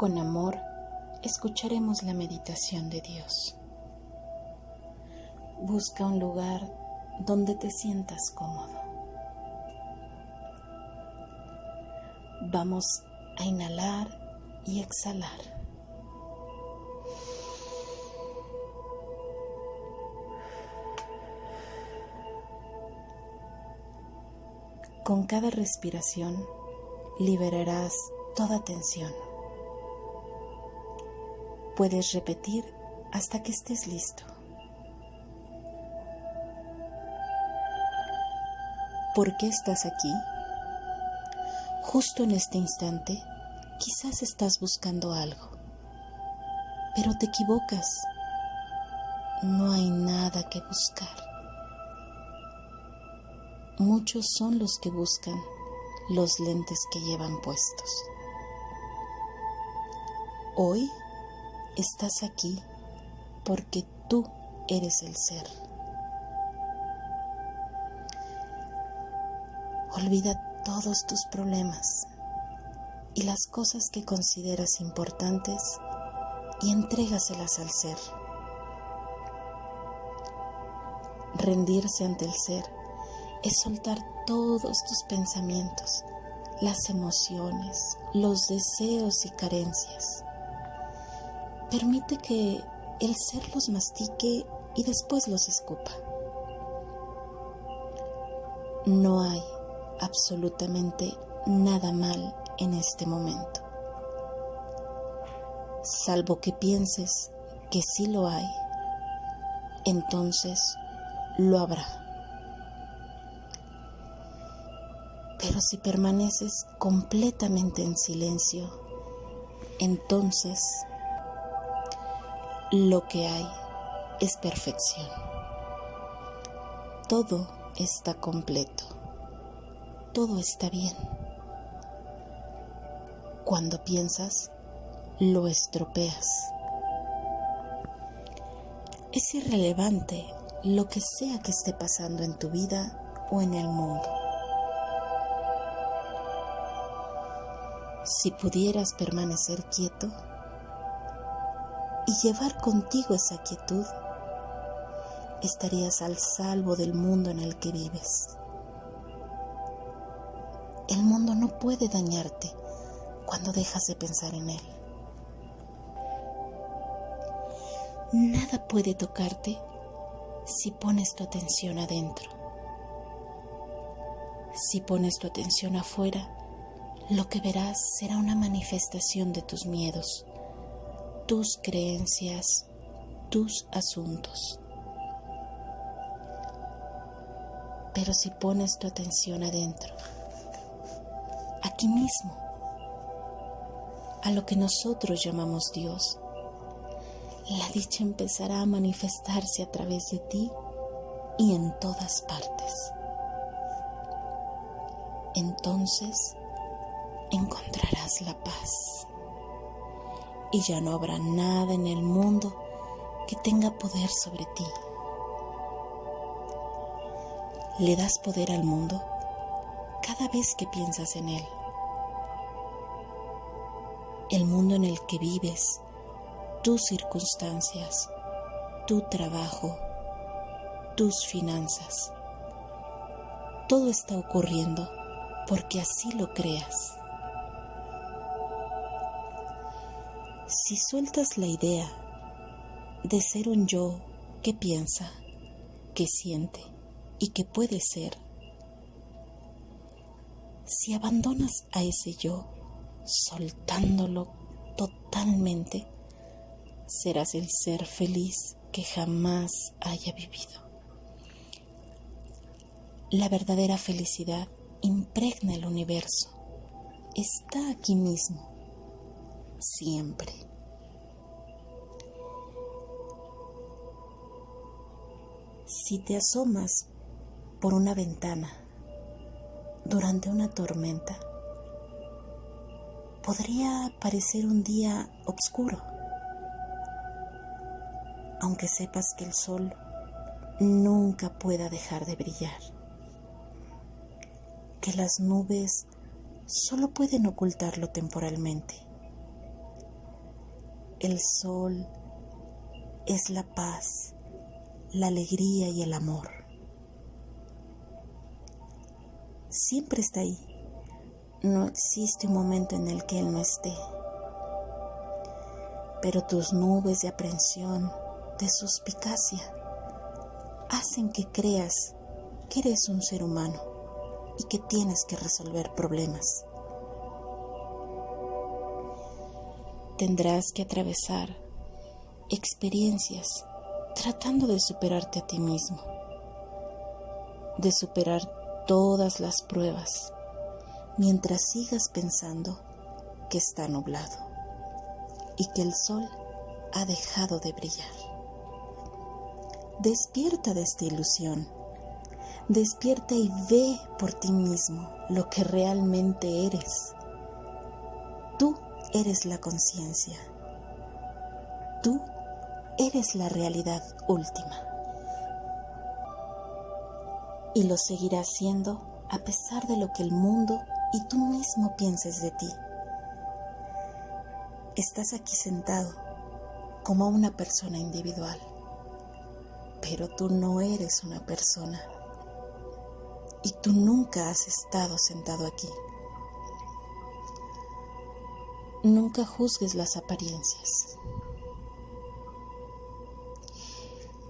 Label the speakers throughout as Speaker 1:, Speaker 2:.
Speaker 1: con amor escucharemos la meditación de Dios. Busca un lugar donde te sientas cómodo. Vamos a inhalar y exhalar. Con cada respiración liberarás toda tensión. Puedes repetir hasta que estés listo. ¿Por qué estás aquí? Justo en este instante, quizás estás buscando algo, pero te equivocas. No hay nada que buscar. Muchos son los que buscan los lentes que llevan puestos. Hoy estás aquí porque tú eres el ser. Olvida todos tus problemas y las cosas que consideras importantes y entrégaselas al ser. Rendirse ante el ser es soltar todos tus pensamientos, las emociones, los deseos y carencias Permite que el ser los mastique y después los escupa. No hay absolutamente nada mal en este momento, salvo que pienses que sí lo hay, entonces lo habrá. Pero si permaneces completamente en silencio, entonces lo que hay es perfección. Todo está completo. Todo está bien. Cuando piensas, lo estropeas. Es irrelevante lo que sea que esté pasando en tu vida o en el mundo. Si pudieras permanecer quieto, y llevar contigo esa quietud, estarías al salvo del mundo en el que vives. El mundo no puede dañarte cuando dejas de pensar en él. Nada puede tocarte si pones tu atención adentro. Si pones tu atención afuera, lo que verás será una manifestación de tus miedos, tus creencias, tus asuntos. Pero si pones tu atención adentro, aquí mismo, a lo que nosotros llamamos Dios, la dicha empezará a manifestarse a través de ti y en todas partes. Entonces encontrarás la paz y ya no habrá nada en el mundo que tenga poder sobre ti. Le das poder al mundo cada vez que piensas en él. El mundo en el que vives, tus circunstancias, tu trabajo, tus finanzas. Todo está ocurriendo porque así lo creas. Si sueltas la idea de ser un yo que piensa, que siente y que puede ser, si abandonas a ese yo soltándolo totalmente, serás el ser feliz que jamás haya vivido. La verdadera felicidad impregna el universo, está aquí mismo siempre. Si te asomas por una ventana durante una tormenta, podría parecer un día oscuro, aunque sepas que el sol nunca pueda dejar de brillar, que las nubes solo pueden ocultarlo temporalmente. El sol es la paz, la alegría y el amor. Siempre está ahí. No existe un momento en el que Él no esté. Pero tus nubes de aprensión, de suspicacia, hacen que creas que eres un ser humano y que tienes que resolver problemas. Tendrás que atravesar experiencias tratando de superarte a ti mismo, de superar todas las pruebas mientras sigas pensando que está nublado y que el sol ha dejado de brillar. Despierta de esta ilusión, despierta y ve por ti mismo lo que realmente eres. Tú eres la conciencia. Tú eres la realidad última. Y lo seguirás siendo a pesar de lo que el mundo y tú mismo pienses de ti. Estás aquí sentado como una persona individual, pero tú no eres una persona y tú nunca has estado sentado aquí. Nunca juzgues las apariencias.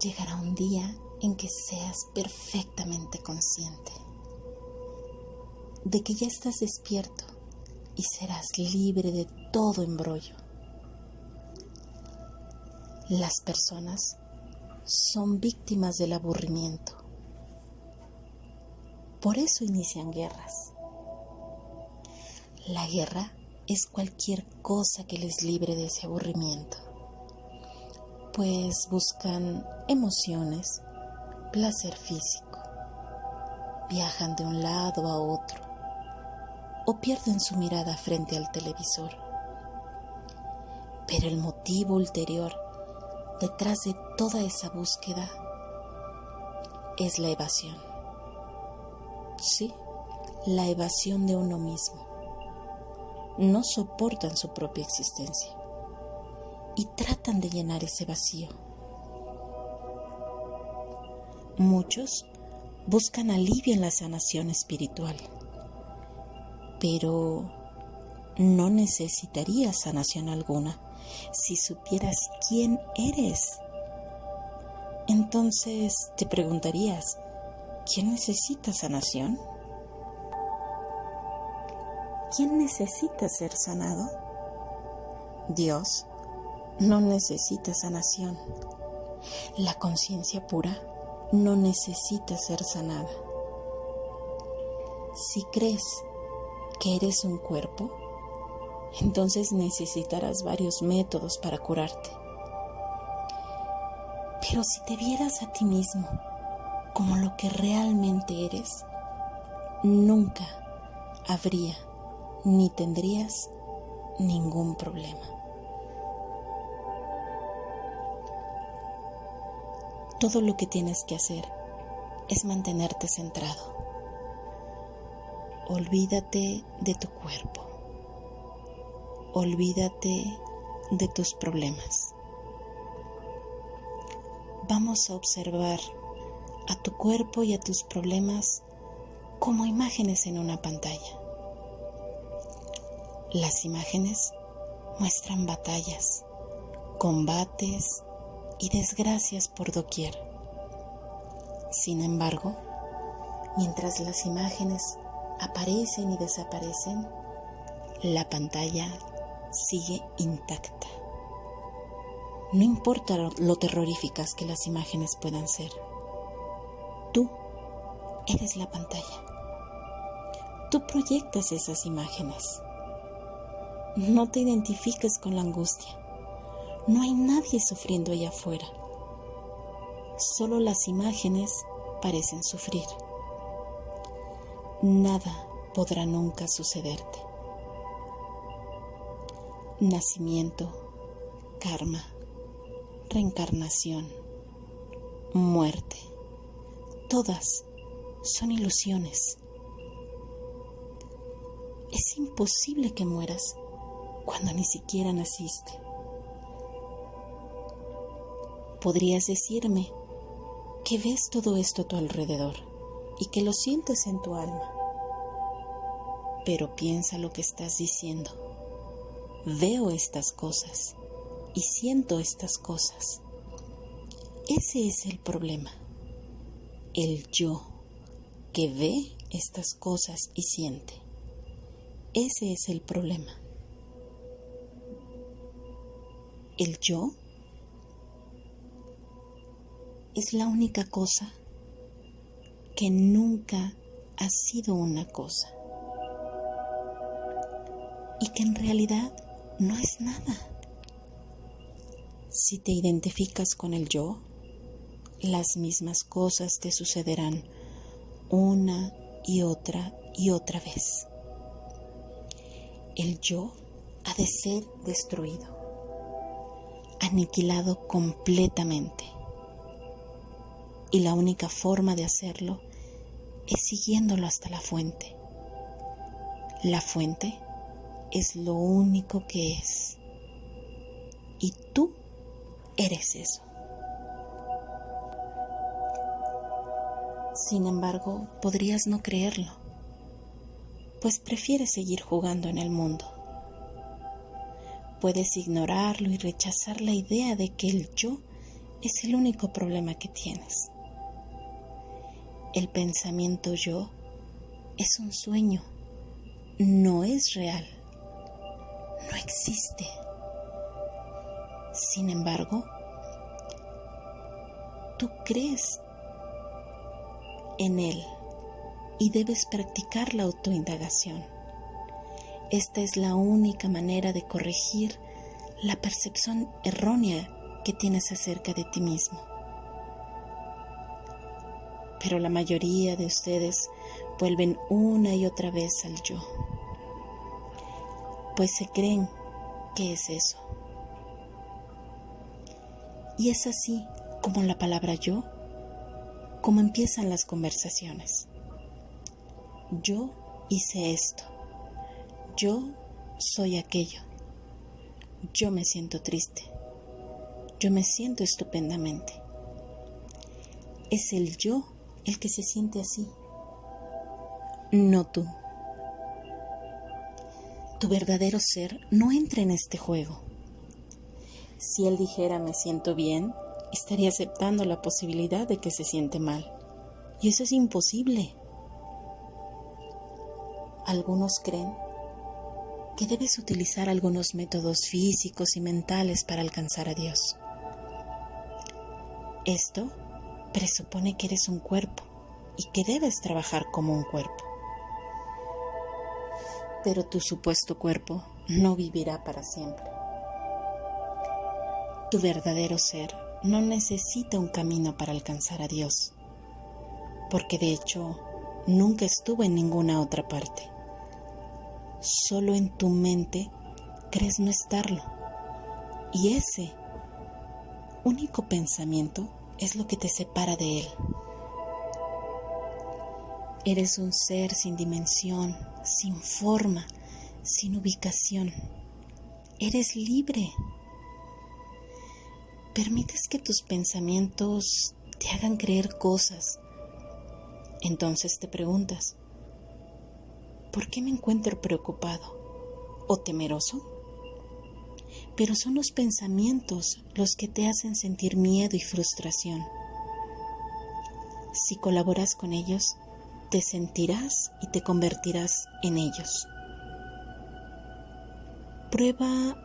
Speaker 1: Llegará un día en que seas perfectamente consciente de que ya estás despierto y serás libre de todo embrollo. Las personas son víctimas del aburrimiento. Por eso inician guerras. La guerra es cualquier cosa que les libre de ese aburrimiento, pues buscan emociones, placer físico, viajan de un lado a otro o pierden su mirada frente al televisor. Pero el motivo ulterior detrás de toda esa búsqueda es la evasión. Sí, la evasión de uno mismo no soportan su propia existencia y tratan de llenar ese vacío. Muchos buscan alivio en la sanación espiritual, pero no necesitarías sanación alguna si supieras quién eres. Entonces te preguntarías, ¿quién necesita sanación? ¿quién necesita ser sanado? Dios no necesita sanación. La conciencia pura no necesita ser sanada. Si crees que eres un cuerpo, entonces necesitarás varios métodos para curarte. Pero si te vieras a ti mismo como lo que realmente eres, nunca habría ni tendrías ningún problema. Todo lo que tienes que hacer es mantenerte centrado. Olvídate de tu cuerpo. Olvídate de tus problemas. Vamos a observar a tu cuerpo y a tus problemas como imágenes en una pantalla. Las imágenes muestran batallas, combates y desgracias por doquier. Sin embargo, mientras las imágenes aparecen y desaparecen, la pantalla sigue intacta. No importa lo terroríficas que las imágenes puedan ser. Tú eres la pantalla. Tú proyectas esas imágenes. No te identifiques con la angustia. No hay nadie sufriendo allá afuera. Solo las imágenes parecen sufrir. Nada podrá nunca sucederte. Nacimiento, karma, reencarnación, muerte, todas son ilusiones. Es imposible que mueras cuando ni siquiera naciste. Podrías decirme que ves todo esto a tu alrededor y que lo sientes en tu alma. Pero piensa lo que estás diciendo. Veo estas cosas y siento estas cosas. Ese es el problema. El yo que ve estas cosas y siente. Ese es el problema. El yo es la única cosa que nunca ha sido una cosa y que en realidad no es nada. Si te identificas con el yo, las mismas cosas te sucederán una y otra y otra vez. El yo ha de ser destruido, aniquilado completamente. Y la única forma de hacerlo es siguiéndolo hasta la fuente. La fuente es lo único que es. Y tú eres eso. Sin embargo, podrías no creerlo, pues prefieres seguir jugando en el mundo. Puedes ignorarlo y rechazar la idea de que el yo es el único problema que tienes. El pensamiento yo es un sueño, no es real, no existe. Sin embargo, tú crees en él y debes practicar la autoindagación. Esta es la única manera de corregir la percepción errónea que tienes acerca de ti mismo. Pero la mayoría de ustedes vuelven una y otra vez al yo, pues se creen que es eso. Y es así como la palabra yo cómo empiezan las conversaciones. Yo hice esto. Yo soy aquello. Yo me siento triste. Yo me siento estupendamente. Es el yo el que se siente así, no tú. Tu verdadero ser no entra en este juego. Si él dijera me siento bien, estaría aceptando la posibilidad de que se siente mal. Y eso es imposible. Algunos creen que debes utilizar algunos métodos físicos y mentales para alcanzar a Dios. Esto presupone que eres un cuerpo y que debes trabajar como un cuerpo. Pero tu supuesto cuerpo no vivirá para siempre. Tu verdadero ser no necesita un camino para alcanzar a Dios, porque de hecho nunca estuvo en ninguna otra parte. Solo en tu mente crees no estarlo. Y ese único pensamiento es lo que te separa de Él. Eres un ser sin dimensión, sin forma, sin ubicación. Eres libre permites que tus pensamientos te hagan creer cosas, entonces te preguntas, ¿por qué me encuentro preocupado o temeroso? Pero son los pensamientos los que te hacen sentir miedo y frustración. Si colaboras con ellos, te sentirás y te convertirás en ellos. Prueba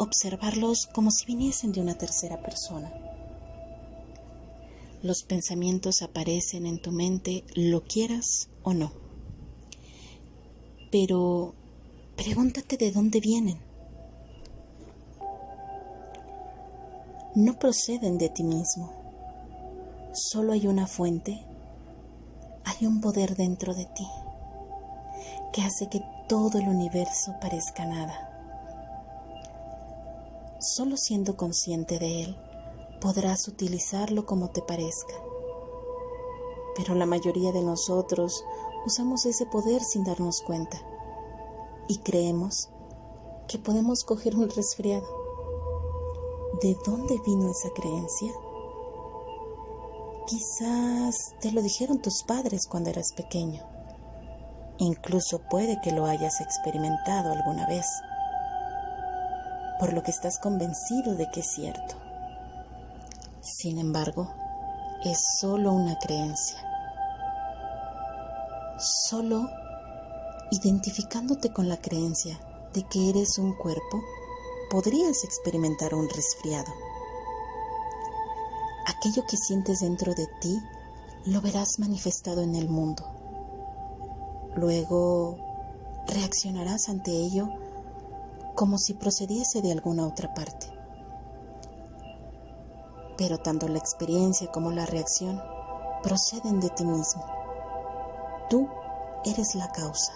Speaker 1: observarlos como si viniesen de una tercera persona. Los pensamientos aparecen en tu mente, lo quieras o no. Pero pregúntate de dónde vienen. No proceden de ti mismo. Solo hay una fuente, hay un poder dentro de ti que hace que todo el universo parezca nada Solo siendo consciente de él podrás utilizarlo como te parezca. Pero la mayoría de nosotros usamos ese poder sin darnos cuenta y creemos que podemos coger un resfriado. De dónde vino esa creencia? Quizás te lo dijeron tus padres cuando eras pequeño. Incluso puede que lo hayas experimentado alguna vez, por lo que estás convencido de que es cierto. Sin embargo, es solo una creencia. Solo identificándote con la creencia de que eres un cuerpo, podrías experimentar un resfriado. Aquello que sientes dentro de ti lo verás manifestado en el mundo. Luego reaccionarás ante ello como si procediese de alguna otra parte. Pero tanto la experiencia como la reacción proceden de ti mismo. Tú eres la causa.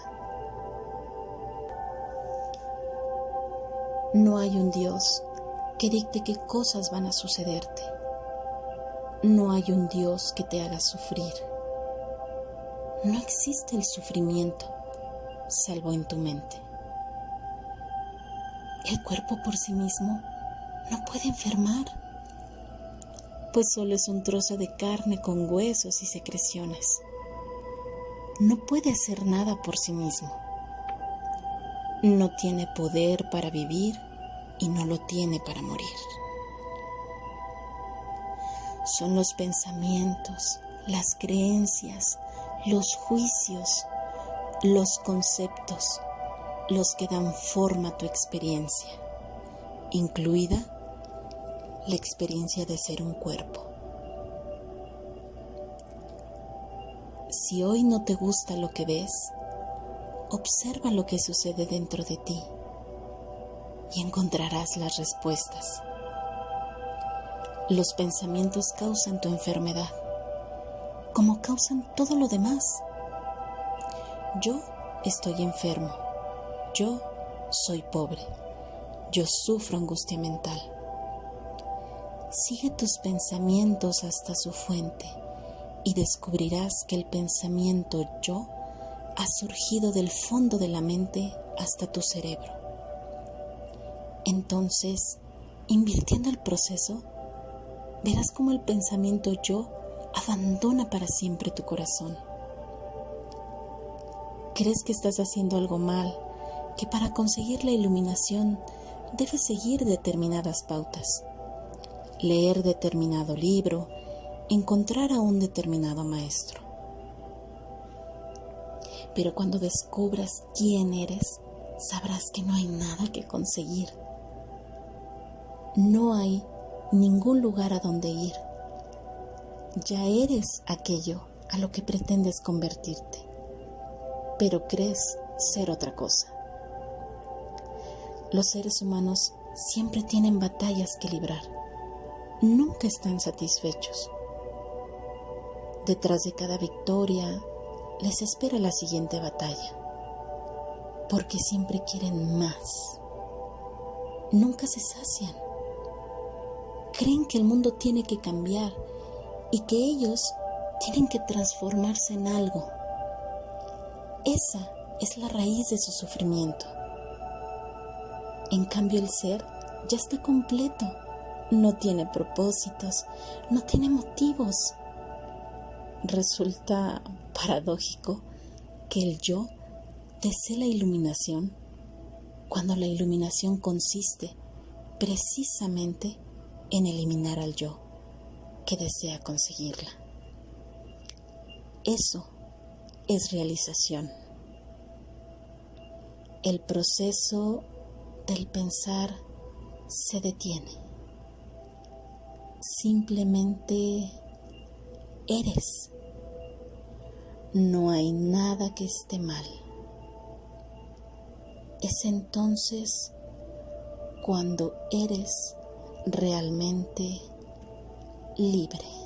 Speaker 1: No hay un Dios que dicte qué cosas van a sucederte. No hay un Dios que te haga sufrir. No existe el sufrimiento, salvo en tu mente. El cuerpo por sí mismo no puede enfermar, pues solo es un trozo de carne con huesos y secreciones. No puede hacer nada por sí mismo no tiene poder para vivir y no lo tiene para morir. Son los pensamientos, las creencias, los juicios, los conceptos los que dan forma a tu experiencia, incluida la experiencia de ser un cuerpo. Si hoy no te gusta lo que ves, observa lo que sucede dentro de ti y encontrarás las respuestas. Los pensamientos causan tu enfermedad, como causan todo lo demás. Yo estoy enfermo, yo soy pobre, yo sufro angustia mental. Sigue tus pensamientos hasta su fuente y descubrirás que el pensamiento yo ha surgido del fondo de la mente hasta tu cerebro. Entonces, invirtiendo el proceso, verás cómo el pensamiento yo abandona para siempre tu corazón. Crees que estás haciendo algo mal, que para conseguir la iluminación debes seguir determinadas pautas, leer determinado libro, encontrar a un determinado maestro. Pero cuando descubras quién eres, sabrás que no hay nada que conseguir. No hay ningún lugar a donde ir. Ya eres aquello a lo que pretendes convertirte, pero crees ser otra cosa. Los seres humanos siempre tienen batallas que librar. Nunca están satisfechos. Detrás de cada victoria les espera la siguiente batalla, porque siempre quieren más. Nunca se sacian. Creen que el mundo tiene que cambiar y que ellos tienen que transformarse en algo. Esa es la raíz de su sufrimiento. En cambio el ser ya está completo, no tiene propósitos, no tiene motivos. Resulta paradójico que el yo desee la iluminación cuando la iluminación consiste precisamente en eliminar al yo que desea conseguirla. Eso es realización. El proceso del pensar se detiene. Simplemente eres no hay nada que esté mal. Es entonces cuando eres realmente libre.